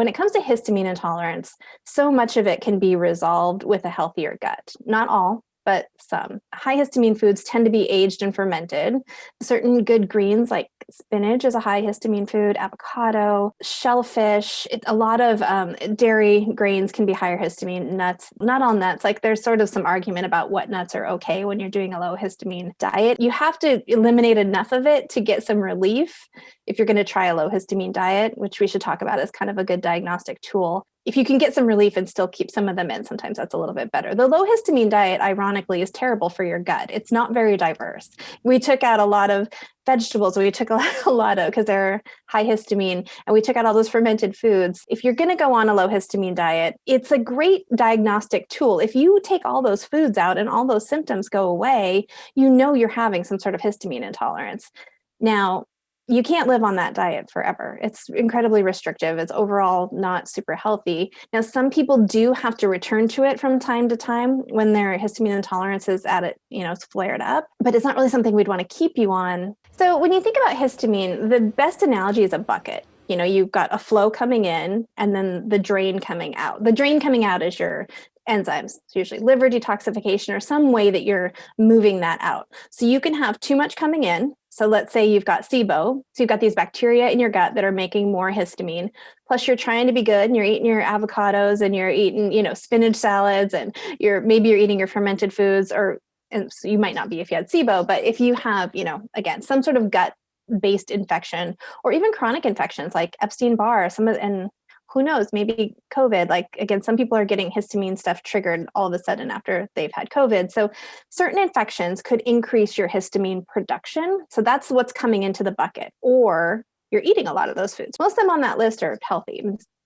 when it comes to histamine intolerance, so much of it can be resolved with a healthier gut. Not all, but some. High histamine foods tend to be aged and fermented. Certain good greens like spinach is a high histamine food, avocado, shellfish, it, a lot of um, dairy grains can be higher histamine, nuts, not all nuts. Like there's sort of some argument about what nuts are okay when you're doing a low histamine diet. You have to eliminate enough of it to get some relief if you're going to try a low histamine diet, which we should talk about as kind of a good diagnostic tool if you can get some relief and still keep some of them in, sometimes that's a little bit better. The low histamine diet, ironically, is terrible for your gut. It's not very diverse. We took out a lot of vegetables, we took a lot of, because they're high histamine, and we took out all those fermented foods. If you're gonna go on a low histamine diet, it's a great diagnostic tool. If you take all those foods out and all those symptoms go away, you know you're having some sort of histamine intolerance. Now, you can't live on that diet forever. It's incredibly restrictive. It's overall not super healthy. Now, some people do have to return to it from time to time when their histamine intolerance is at it, you know, it's flared up, but it's not really something we'd want to keep you on. So when you think about histamine, the best analogy is a bucket. You know, you've got a flow coming in and then the drain coming out. The drain coming out is your enzymes, so usually liver detoxification or some way that you're moving that out. So you can have too much coming in, so let's say you've got SIBO, so you've got these bacteria in your gut that are making more histamine, plus you're trying to be good and you're eating your avocados and you're eating, you know, spinach salads and you're maybe you're eating your fermented foods or and so you might not be if you had SIBO, but if you have, you know, again, some sort of gut based infection or even chronic infections like Epstein-Barr, some of and who knows, maybe COVID, like again, some people are getting histamine stuff triggered all of a sudden after they've had COVID. So certain infections could increase your histamine production. So that's what's coming into the bucket or you're eating a lot of those foods. Most of them on that list are healthy.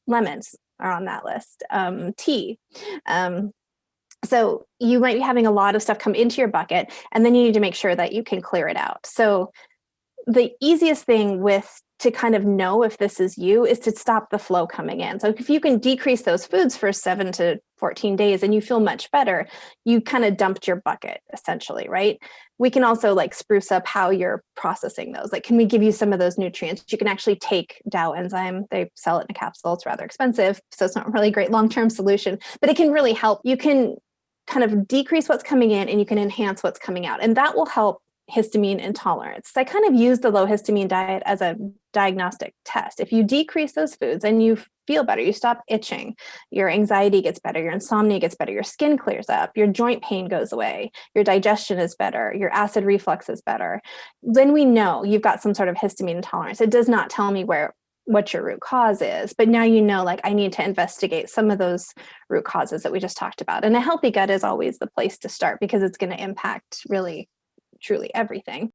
Lemons are on that list, um, tea. Um, so you might be having a lot of stuff come into your bucket and then you need to make sure that you can clear it out. So the easiest thing with to kind of know if this is you is to stop the flow coming in. So if you can decrease those foods for seven to 14 days and you feel much better, you kind of dumped your bucket essentially, right? We can also like spruce up how you're processing those. Like, can we give you some of those nutrients? You can actually take DAO enzyme. They sell it in a capsule. It's rather expensive. So it's not really a great long-term solution, but it can really help. You can kind of decrease what's coming in and you can enhance what's coming out. And that will help histamine intolerance. So I kind of use the low histamine diet as a diagnostic test. If you decrease those foods and you feel better, you stop itching, your anxiety gets better, your insomnia gets better, your skin clears up, your joint pain goes away, your digestion is better, your acid reflux is better, then we know you've got some sort of histamine intolerance. It does not tell me where what your root cause is, but now you know, like I need to investigate some of those root causes that we just talked about. And a healthy gut is always the place to start because it's going to impact really truly everything.